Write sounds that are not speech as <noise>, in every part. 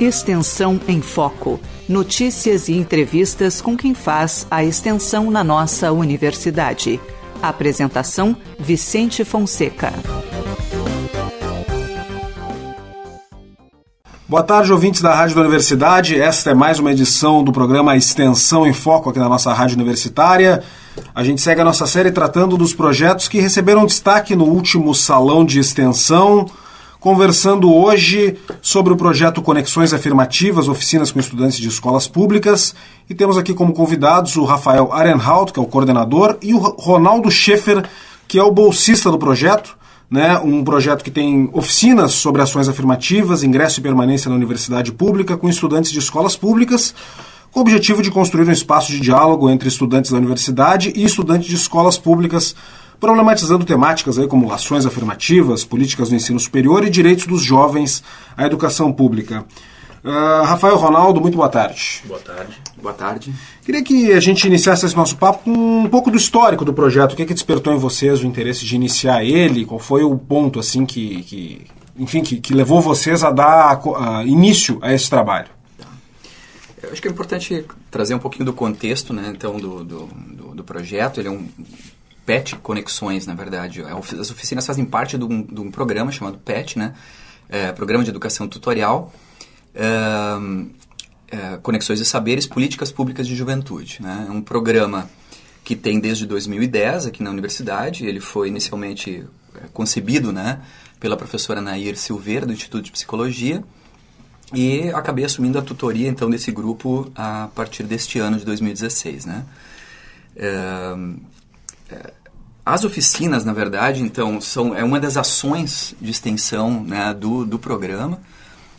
Extensão em Foco. Notícias e entrevistas com quem faz a extensão na nossa universidade. Apresentação: Vicente Fonseca. Boa tarde, ouvintes da Rádio da Universidade. Esta é mais uma edição do programa Extensão em Foco aqui na nossa Rádio Universitária. A gente segue a nossa série tratando dos projetos que receberam destaque no último Salão de Extensão conversando hoje sobre o projeto Conexões Afirmativas, oficinas com estudantes de escolas públicas. E temos aqui como convidados o Rafael Arenhout, que é o coordenador, e o Ronaldo Schaefer, que é o bolsista do projeto. Né, um projeto que tem oficinas sobre ações afirmativas, ingresso e permanência na universidade pública com estudantes de escolas públicas, com o objetivo de construir um espaço de diálogo entre estudantes da universidade e estudantes de escolas públicas problematizando temáticas aí como ações afirmativas, políticas do ensino superior e direitos dos jovens à educação pública. Uh, Rafael Ronaldo, muito boa tarde. Boa tarde. Boa tarde. Queria que a gente iniciasse esse nosso papo com um pouco do histórico do projeto. O que, é que despertou em vocês o interesse de iniciar ele? Qual foi o ponto assim que, que enfim, que, que, levou vocês a dar uh, início a esse trabalho? Eu acho que é importante trazer um pouquinho do contexto, né, então, do, do, do, do projeto. Ele é um PET Conexões, na verdade. É, as oficinas fazem parte de um, de um programa chamado PET, né? É, Programa de Educação Tutorial. É, Conexões de Saberes, Políticas Públicas de Juventude. Né? É um programa que tem desde 2010 aqui na universidade. Ele foi inicialmente é, concebido né, pela professora Nair Silveira, do Instituto de Psicologia, e acabei assumindo a tutoria então desse grupo a partir deste ano de 2016. Né? É as oficinas, na verdade, então, são, é uma das ações de extensão né, do, do programa.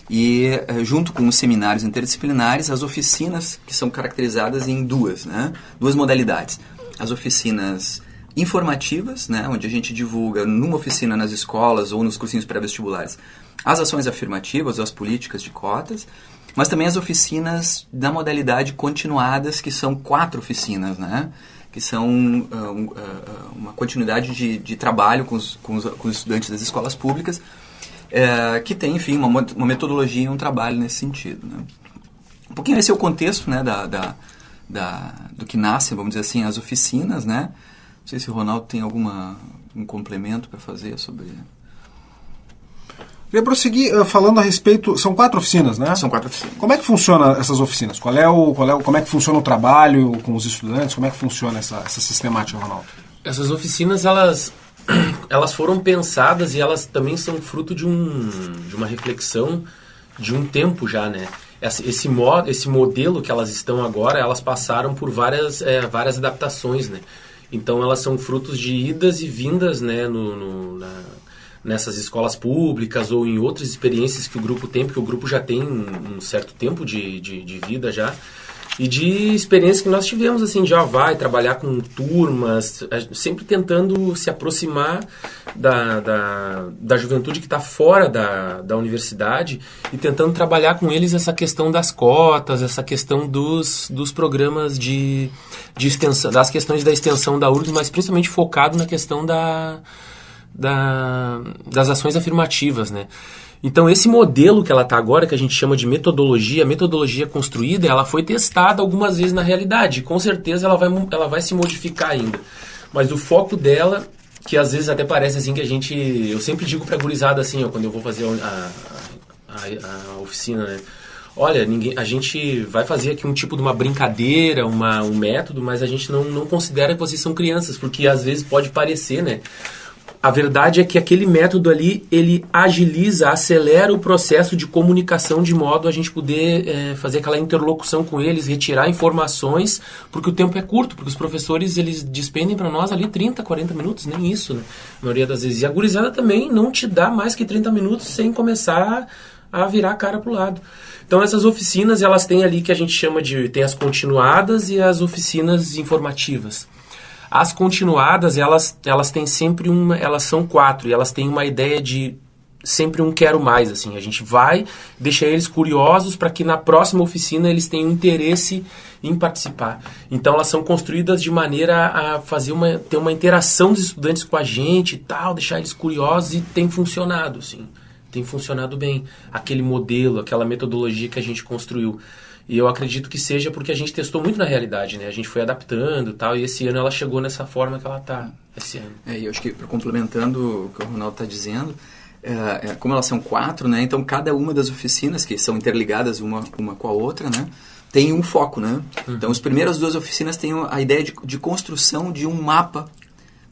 E eh, junto com os seminários interdisciplinares, as oficinas que são caracterizadas em duas, né, duas modalidades. As oficinas informativas, né, onde a gente divulga numa oficina nas escolas ou nos cursinhos pré-vestibulares as ações afirmativas as políticas de cotas, mas também as oficinas da modalidade continuadas, que são quatro oficinas, né? Que são uh, uh, uma continuidade de, de trabalho com os, com, os, com os, estudantes das escolas públicas, uh, que tem, enfim, uma, uma, metodologia e um trabalho nesse sentido. Né? Um pouquinho esse é o contexto né, da, da, da, do que nasce, vamos dizer assim, as oficinas. Né? Não sei se o Ronaldo tem alguma um complemento para fazer sobre Queria prosseguir uh, falando a respeito. São quatro oficinas, né? São quatro oficinas. Como é que funciona essas oficinas? Qual é o, qual é, como é que funciona o trabalho com os estudantes? Como é que funciona essa, essa sistemática, Ronaldo? Essas oficinas, elas, <clears throat> elas foram pensadas e elas também são fruto de, um, de uma reflexão de um tempo já, né? Esse, esse, mod, esse modelo que elas estão agora, elas passaram por várias, é, várias adaptações, né? Então elas são frutos de idas e vindas, né? No, no na, nessas escolas públicas ou em outras experiências que o grupo tem, porque o grupo já tem um, certo tempo de, de, de, vida já, e de experiência que nós tivemos, assim, já vai trabalhar com turmas, sempre tentando se aproximar da, da, da juventude que está fora da, da universidade e tentando trabalhar com eles essa questão das cotas, essa questão dos, dos programas de, de extensão, das questões da extensão da URGS, mas principalmente focado na questão da da, das ações afirmativas, né? Então, esse modelo que ela está agora, que a gente chama de metodologia, metodologia construída, ela foi testada algumas vezes na realidade. Com certeza ela vai, ela vai se modificar ainda. Mas o foco dela, que às vezes até parece assim que a gente... Eu sempre digo para gurizada assim, ó, quando eu vou fazer a, a, a, a oficina, né? olha, ninguém, a gente vai fazer aqui um tipo de uma brincadeira, uma, um método, mas a gente não, não considera que vocês são crianças, porque às vezes pode parecer, né? A verdade é que aquele método ali, ele agiliza, acelera o processo de comunicação de modo a gente poder é, fazer aquela interlocução com eles, retirar informações, porque o tempo é curto, porque os professores, eles despendem para nós ali 30, 40 minutos, nem isso, né? A maioria das vezes. E a gurizada também não te dá mais que 30 minutos sem começar a virar a cara pro lado. Então essas oficinas, elas têm ali que a gente chama de, tem as continuadas e as oficinas informativas. As continuadas, elas, elas têm sempre uma. Elas são quatro e elas têm uma ideia de sempre um quero mais assim a gente vai deixar eles curiosos para que na próxima oficina eles tenham interesse em participar então elas são construídas de maneira a fazer uma ter uma interação dos estudantes com a gente e tal deixar eles curiosos e tem funcionado assim tem funcionado bem. Aquele modelo, aquela metodologia que a gente construiu. E eu acredito que seja porque a gente testou muito na realidade, né? A gente foi adaptando tal, e esse ano ela chegou nessa forma que ela está esse ano. É, e eu acho que, complementando o que o Ronaldo está dizendo, é, é, como elas são quatro, né? Então, cada uma das oficinas, que são interligadas uma, uma com a outra, né? Tem um foco, né? Uhum. Então, as primeiras duas oficinas têm a ideia de, de construção de um mapa,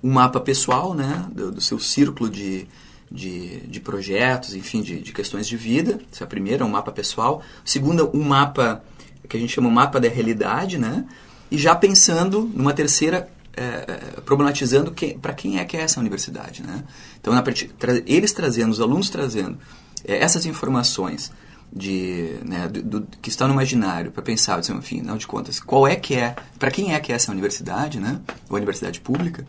um mapa pessoal, né? Do, do seu círculo de, de, de projetos, enfim, de, de questões de vida. Essa é a primeira, um mapa pessoal. Segunda, um mapa que a gente chama um mapa da realidade, né? E já pensando numa terceira, é, é problematizando que, para quem é que é essa universidade, né? Então, na, tra, eles trazendo, os alunos trazendo é, essas informações de, né, do, do, que estão no imaginário para pensar, dizer, enfim, não de contas, qual é que é, para quem é que é essa universidade, né? Ou universidade pública?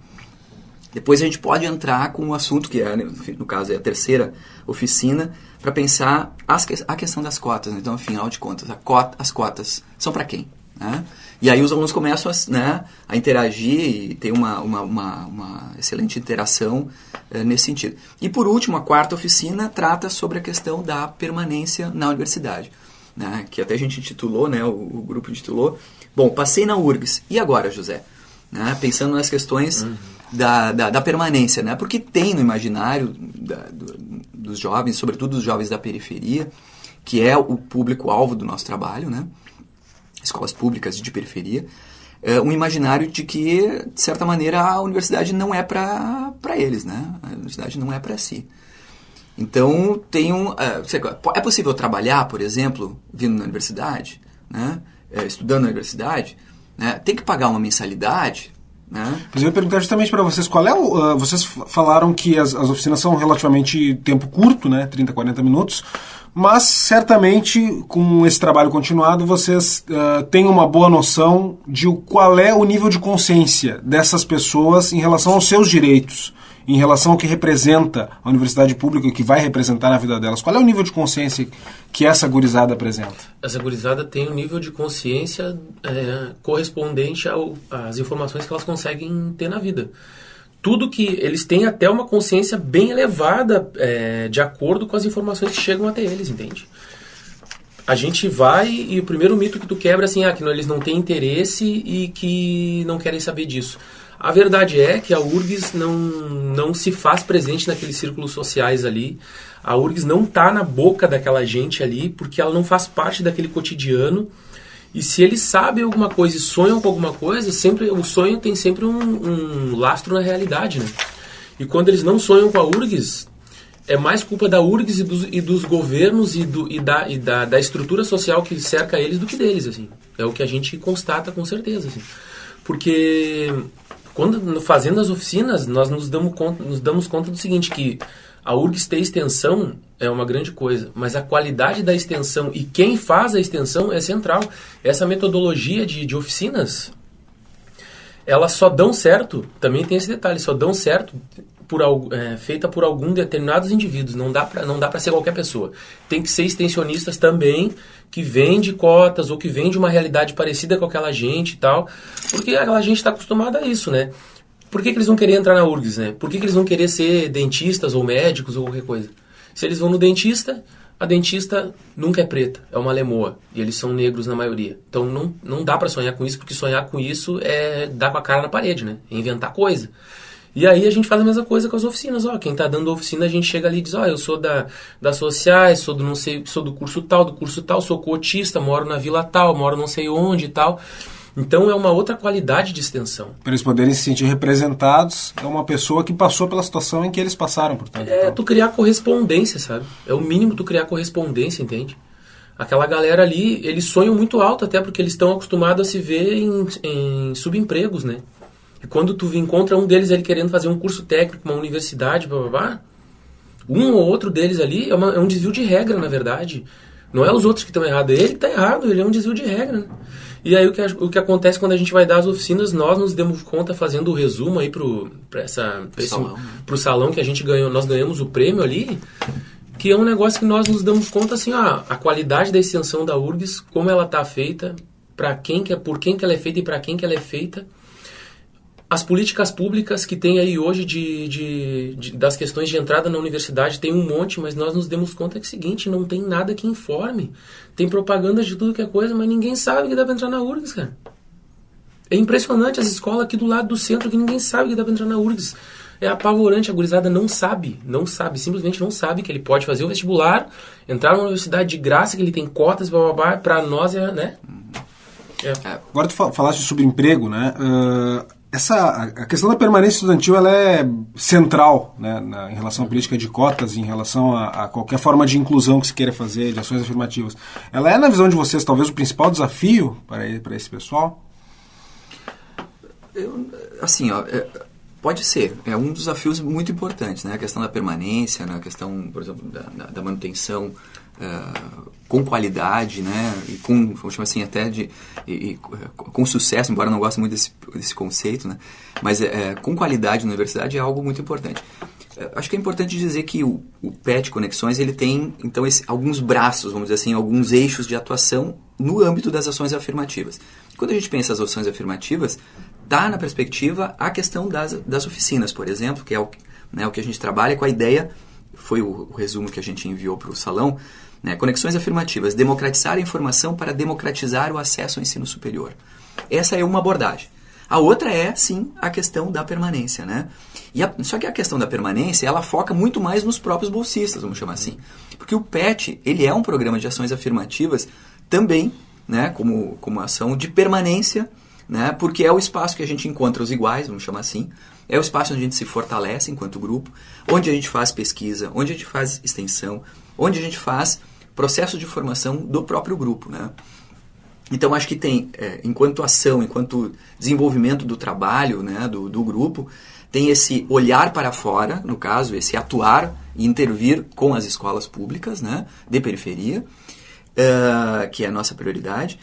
Depois a gente pode entrar com o assunto que é, no caso, é a terceira oficina, para pensar as, a questão das cotas. Então, afinal de contas, cota, as cotas são para quem? Né? E aí os alunos começam a, né, a interagir e tem uma, uma, uma, uma excelente interação é, nesse sentido. E por último, a quarta oficina trata sobre a questão da permanência na universidade. Né, que até a gente intitulou, né, o, o grupo intitulou, bom, passei na URGS, e agora, José? Né, pensando nas questões uhum. Da, da, da, permanência, né, porque tem no imaginário da, do, dos jovens, sobretudo dos jovens da periferia, que é o público-alvo do nosso trabalho, né, escolas públicas de periferia, é um imaginário de que, de certa maneira, a universidade não é para eles, né? A universidade não é para si. Então, tem um, é, é possível trabalhar, por exemplo, vindo na universidade, né? É, estudando na universidade, né? tem que pagar uma mensalidade, né? Mas eu ia perguntar justamente para vocês qual é o. Uh, vocês falaram que as, as oficinas são relativamente tempo curto, né? 30, 40 minutos. Mas certamente com esse trabalho continuado vocês uh, têm uma boa noção de qual é o nível de consciência dessas pessoas em relação aos seus direitos, em relação ao que representa a universidade pública e que vai representar na vida delas. Qual é o nível de consciência que essa gurizada apresenta? Essa gurizada tem um nível de consciência é, correspondente ao, às informações que elas conseguem ter na vida tudo que eles têm até uma consciência bem elevada é, de acordo com as informações que chegam até eles, entende? A gente vai e o primeiro mito que tu quebra é assim, ah, que não, eles não têm interesse e que não querem saber disso. A verdade é que a URGS não, não se faz presente naqueles círculos sociais ali. A URGS não está na boca daquela gente ali porque ela não faz parte daquele cotidiano e se eles sabem alguma coisa e sonham com alguma coisa, sempre o sonho tem sempre um, um lastro na realidade, né? E quando eles não sonham com a URGS, é mais culpa da URGS e dos, e dos governos e, do, e, da, e da, da, estrutura social que cerca eles do que deles, assim. É o que a gente constata com certeza, assim. Porque quando fazendo as oficinas, nós nos damos conta, nos damos conta do seguinte, que a URGS ter extensão é uma grande coisa, mas a qualidade da extensão e quem faz a extensão é central. Essa metodologia de, de oficinas, elas só dão certo, também tem esse detalhe, só dão certo por, é, feita por alguns determinados indivíduos, não dá para não dá para ser qualquer pessoa. Tem que ser extensionistas também que vende cotas ou que vende uma realidade parecida com aquela gente e tal, porque aquela gente está acostumada a isso, né? Por que, que, eles vão querer entrar na URGS, né? Por que, que eles vão querer ser dentistas ou médicos ou qualquer coisa? Se eles vão no dentista, a dentista nunca é preta, é uma lemoa. E eles são negros na maioria. Então não, não dá para sonhar com isso, porque sonhar com isso é dar com a cara na parede, né? É inventar coisa. E aí a gente faz a mesma coisa com as oficinas. Ó, quem está dando oficina, a gente chega ali e diz, ó, eu sou da, das sociais, sou do não sei, sou do curso tal, do curso tal, sou cotista, moro na vila tal, moro não sei onde e tal. Então é uma outra qualidade de extensão. Para eles poderem se sentir representados, é uma pessoa que passou pela situação em que eles passaram, portanto. É, então. tu criar correspondência, sabe? É o mínimo tu criar correspondência, entende? Aquela galera ali, eles sonham muito alto até porque eles estão acostumados a se ver em, em subempregos, né? E quando tu encontra um deles ali querendo fazer um curso técnico, uma universidade, blá, blá, blá um ou outro deles ali é, uma, é um desvio de regra, na verdade. Não é os outros que estão errados, ele está errado, ele é um desvio de regra. Né? E aí o que, o que acontece quando a gente vai dar as oficinas, nós nos demos conta fazendo o resumo aí pro, pra essa, pra esse, salão. Né? pro salão que a gente ganhou, nós ganhamos o prêmio ali, que é um negócio que nós nos damos conta assim, ó, a qualidade da extensão da URGS, como ela está feita, para quem que é, por quem que ela é feita e para quem que ela é feita. As políticas públicas que tem aí hoje de, de, de, das questões de entrada na universidade tem um monte, mas nós nos demos conta que é o seguinte, não tem nada que informe. Tem propaganda de tudo que é coisa, mas ninguém sabe que dá pra entrar na URGS, cara. É impressionante as escolas aqui do lado do centro que ninguém sabe que dá pra entrar na URGS. É apavorante, a gurizada não sabe, não sabe, simplesmente não sabe que ele pode fazer o vestibular, entrar numa universidade de graça, que ele tem cotas, blá, blá, blá, pra nós é, né? É. Agora tu falaste sobre emprego, né? Uh essa a questão da permanência estudantil ela é central né, na, em relação à política de cotas, em relação a, a, qualquer forma de inclusão que se queira fazer, de ações afirmativas. Ela é, na visão de vocês, talvez o principal desafio para, para esse pessoal? Eu, assim, ó, é, pode ser. É um dos desafios muito importantes, né? A questão da permanência, né? a questão, por exemplo, da, da manutenção uh, com qualidade, né? E com, vamos chamar assim, até de e, e, com sucesso, embora eu não goste muito desse, desse conceito, né? Mas é, com qualidade na universidade é algo muito importante. Acho que é importante dizer que o, o PET Conexões ele tem então esse, alguns braços, vamos dizer assim, alguns eixos de atuação no âmbito das ações afirmativas. Quando a gente pensa as ações afirmativas, dá na perspectiva a questão das, das oficinas, por exemplo, que é o, né, o que a gente trabalha com a ideia, foi o, o resumo que a gente enviou para o salão, né? Conexões afirmativas, democratizar a informação para democratizar o acesso ao ensino superior. Essa é uma abordagem. A outra é, sim, a questão da permanência, né? E a, só que a questão da permanência, ela foca muito mais nos próprios bolsistas, vamos chamar assim. Porque o PET, ele é um programa de ações afirmativas também, né, como, como ação de permanência, né, porque é o espaço que a gente encontra os iguais, vamos chamar assim, é o espaço onde a gente se fortalece enquanto grupo, onde a gente faz pesquisa, onde a gente faz extensão, onde a gente faz processo de formação do próprio grupo, né? Então acho que tem, é, enquanto ação, enquanto desenvolvimento do trabalho, né, do, do grupo, tem esse olhar para fora, no caso, esse atuar e intervir com as escolas públicas, né, de periferia, uh, que é a nossa prioridade.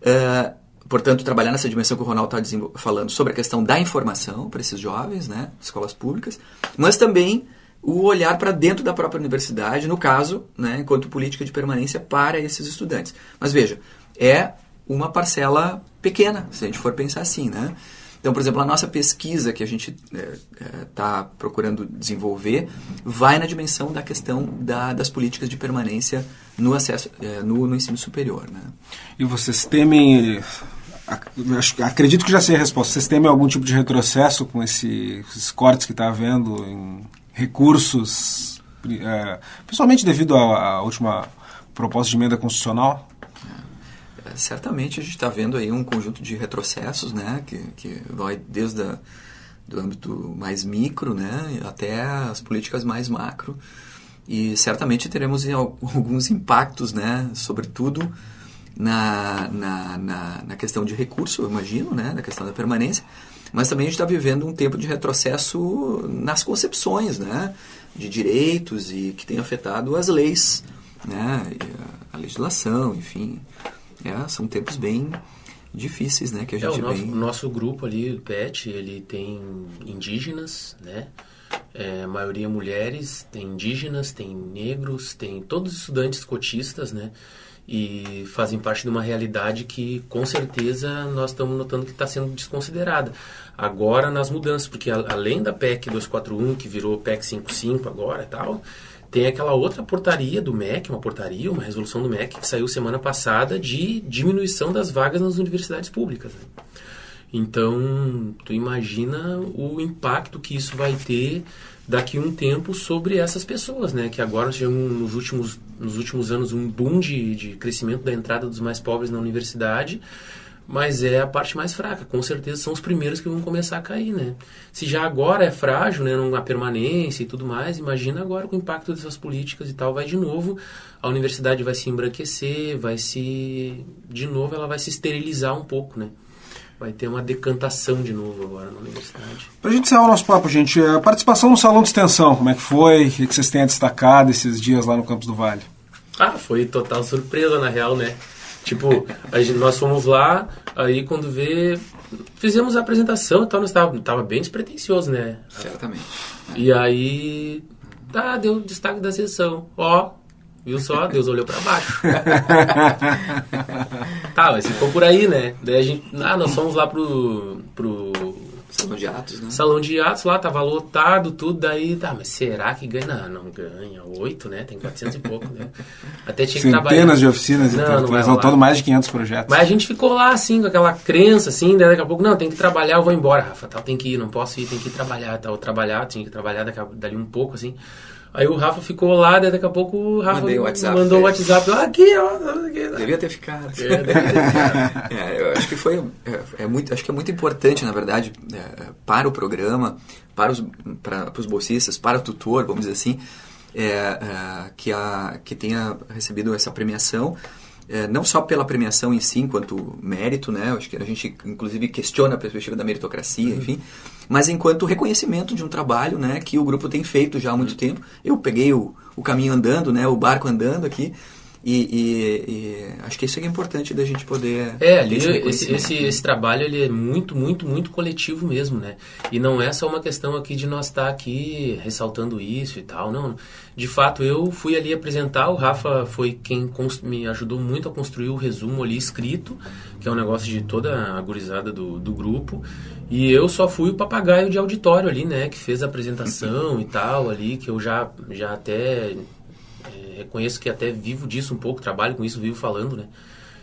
Uh, portanto, trabalhar nessa dimensão que o Ronaldo está falando sobre a questão da informação para esses jovens, né, escolas públicas, mas também o olhar para dentro da própria universidade, no caso, né, enquanto política de permanência para esses estudantes. Mas veja, é uma parcela pequena, se a gente for pensar assim, né? Então, por exemplo, a nossa pesquisa que a gente está é, é, tá procurando desenvolver vai na dimensão da questão da, das políticas de permanência no acesso é, no, no, ensino superior. Né? E vocês temem, acredito que já sei a resposta, vocês temem algum tipo de retrocesso com esse, esses cortes que está havendo em recursos, é, principalmente devido à, última proposta de emenda constitucional? É, certamente a gente está vendo aí um conjunto de retrocessos, né, que, que vai desde a, do âmbito mais micro, né, até as políticas mais macro, e certamente teremos <laughs> alguns impactos, né, sobretudo na, na, na, na questão de recurso, eu imagino, né, na questão da permanência, mas também a gente está vivendo um tempo de retrocesso nas concepções né, de direitos e que tem afetado as leis, né, a, a legislação, enfim. É, são tempos bem difíceis né, que a gente é, o nosso, vem... Nosso grupo ali, o PET, ele tem indígenas, né? É, maioria mulheres, tem indígenas, tem negros, tem todos os estudantes cotistas, né? E fazem parte de uma realidade que com certeza nós estamos notando que está sendo desconsiderada. Agora nas mudanças, porque além da PEC 241, que virou PEC 55 agora e tal, tem aquela outra portaria do MEC, uma portaria, uma resolução do MEC que saiu semana passada de diminuição das vagas nas universidades públicas. Né? Então, tu imagina o impacto que isso vai ter daqui um tempo sobre essas pessoas, né? Que agora tivemos nos últimos, nos últimos anos um boom de, de crescimento da entrada dos mais pobres na universidade, mas é a parte mais fraca. Com certeza são os primeiros que vão começar a cair, né? Se já agora é frágil, né? A permanência e tudo mais, imagina agora com o impacto dessas políticas e tal, vai de novo, a universidade vai se embranquecer, vai se... De novo, ela vai se esterilizar um pouco, né? Vai ter uma decantação de novo agora na universidade. Para a gente encerrar o nosso papo, gente, a participação no Salão de Extensão, como é que foi? O que vocês têm a destacar esses dias lá no Campos do Vale? Ah, foi total surpresa, na real, né? Tipo, gente, nós fomos lá, aí quando vê, fizemos a apresentação e tal, nós tava, tava bem despretensioso, né? Certamente. E aí, tá, deu destaque da sessão. Ó, Viu só? Deus olhou para baixo. <laughs> tá, mas ficou por aí, né? Daí a gente. Ah, nós fomos lá pro. pro Salão de atos, né? Salão de atos lá, tava lotado, tudo, daí, tá, mas será que ganha? Não, não ganha, oito, né? Tem 400 e pouco, né? Até tinha que trabalhar. Centenas de oficinas e Não, tudo, não vai resultando rolar. mais de 500 projetos. Mas a gente ficou lá, assim, com aquela crença, assim, daí daqui a pouco, não, tem que trabalhar, eu vou embora, Rafa, tal, tem que ir, não posso ir, tem que ir trabalhar, tal, trabalhar, tinha que trabalhar daqui a, dali um pouco, assim. Aí o Rafa ficou lá, daí daqui a pouco o Rafa Mandei WhatsApp mandou o ele. WhatsApp, ah, aqui, ó, aqui. Devia ter ficado. É, deve ter- <laughs> É, eu acho que foi é, é muito acho que é muito importante na verdade é, para o programa para os para, para os bolsistas para o tutor vamos dizer assim é, é, que a que tenha recebido essa premiação é, não só pela premiação em si enquanto mérito né? Acho que a gente inclusive questiona a perspectiva da meritocracia enfim. Mas enquanto reconhecimento de um trabalho né que o grupo tem feito já há muito tempo. Eu peguei o, o caminho andando né o barco andando aqui e, e- e acho que isso é importante da gente poder É, ali esse esse, esse, trabalho ele é muito, muito, muito coletivo mesmo, né? E não é só uma questão aqui de nós estar aqui ressaltando isso e tal, não. De fato, eu fui ali apresentar, o Rafa foi quem me ajudou muito a construir o resumo ali escrito, que é um negócio de toda a gurizada do, do grupo. E eu só fui o papagaio de auditório ali, né? Que fez a apresentação <laughs> e tal ali, que eu já, já até é, reconheço que até vivo disso um pouco, trabalho com isso, vivo falando, né?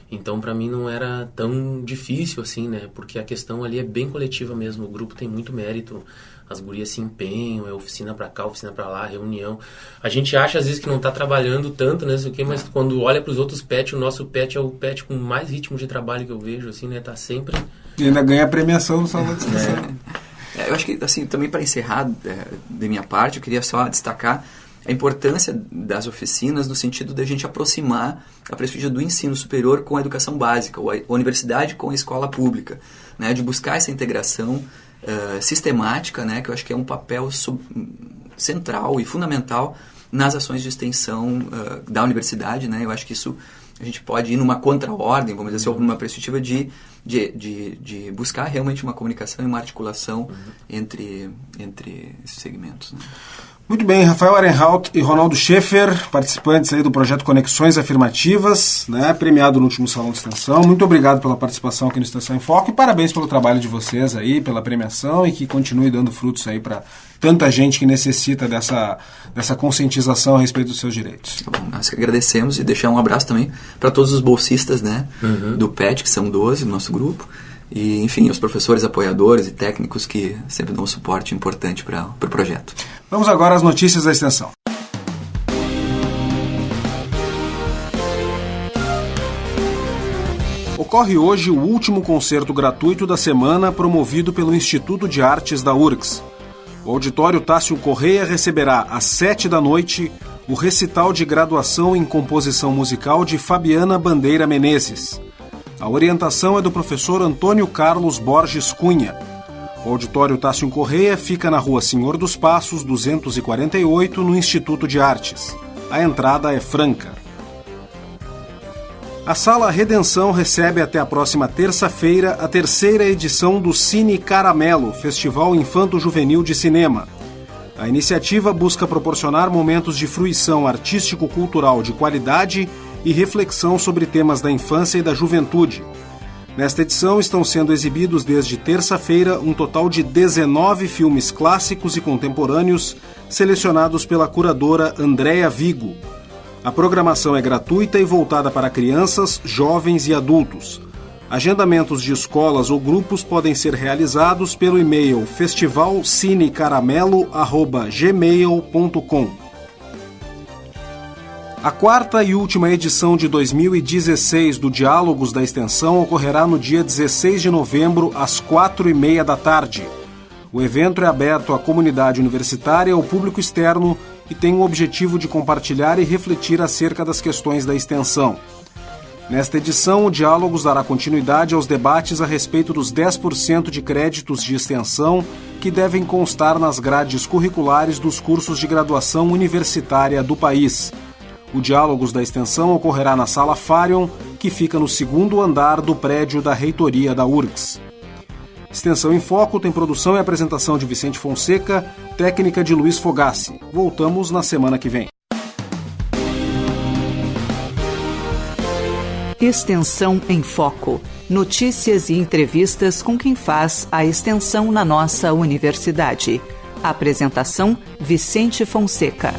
Então, para mim não era tão difícil assim, né? Porque a questão ali é bem coletiva mesmo. O grupo tem muito mérito. As gurias se empenham, é oficina pra cá, oficina pra lá, reunião. A gente acha às vezes que não tá trabalhando tanto, né? Sei o quê, mas quando olha pros outros pets, o nosso pet é o pet com mais ritmo de trabalho que eu vejo, assim, né? Tá sempre. E ainda ganha a premiação no Salão de Extensão. É, eu acho que, assim, também para encerrar é, da minha parte, eu queria só destacar a importância das oficinas no sentido da gente aproximar a prestígio do ensino superior com a educação básica, ou a universidade com a escola pública, né, de buscar essa integração eh, sistemática, né, que eu acho que é um papel sub- central e fundamental nas ações de extensão eh, da universidade, né, eu acho que isso a gente pode ir numa contra-ordem, vamos dizer assim, numa perspectiva de, de, de, de buscar realmente uma comunicação e uma articulação entre, entre esses segmentos. Né? Muito bem, Rafael Arenhout e Ronaldo Schaefer, participantes aí do projeto Conexões Afirmativas, né, premiado no último Salão de Extensão. Muito obrigado pela participação aqui no Extensão em Foco e parabéns pelo trabalho de vocês aí, pela premiação e que continue dando frutos aí para tanta gente que necessita dessa, dessa conscientização a respeito dos seus direitos. Tá bom, nós que agradecemos e deixar um abraço também para todos os bolsistas né, do PET, que são 12 do nosso grupo. E, enfim, os professores apoiadores e técnicos que sempre dão um suporte importante para o pro projeto. Vamos agora às notícias da extensão. Ocorre hoje o último concerto gratuito da semana promovido pelo Instituto de Artes da URGS. O auditório Tássio Correia receberá às sete da noite o recital de graduação em composição musical de Fabiana Bandeira Menezes. A orientação é do professor Antônio Carlos Borges Cunha. O auditório Tássio Correia fica na rua Senhor dos Passos, 248, no Instituto de Artes. A entrada é franca. A Sala Redenção recebe até a próxima terça-feira a terceira edição do Cine Caramelo, Festival Infanto Juvenil de Cinema. A iniciativa busca proporcionar momentos de fruição artístico-cultural de qualidade e reflexão sobre temas da infância e da juventude. Nesta edição estão sendo exibidos desde terça-feira um total de 19 filmes clássicos e contemporâneos selecionados pela curadora Andréa Vigo. A programação é gratuita e voltada para crianças, jovens e adultos. Agendamentos de escolas ou grupos podem ser realizados pelo e-mail festivalcinecaramelo@gmail.com. A quarta e última edição de 2016 do Diálogos da Extensão ocorrerá no dia 16 de novembro, às quatro e meia da tarde. O evento é aberto à comunidade universitária e ao público externo e tem o objetivo de compartilhar e refletir acerca das questões da extensão. Nesta edição, o Diálogos dará continuidade aos debates a respeito dos 10% de créditos de extensão que devem constar nas grades curriculares dos cursos de graduação universitária do país. O Diálogos da Extensão ocorrerá na Sala Farion, que fica no segundo andar do prédio da reitoria da URGS. Extensão em Foco tem produção e apresentação de Vicente Fonseca, técnica de Luiz Fogassi. Voltamos na semana que vem. Extensão em Foco. notícias e entrevistas com quem faz a extensão na nossa universidade. Apresentação: Vicente Fonseca.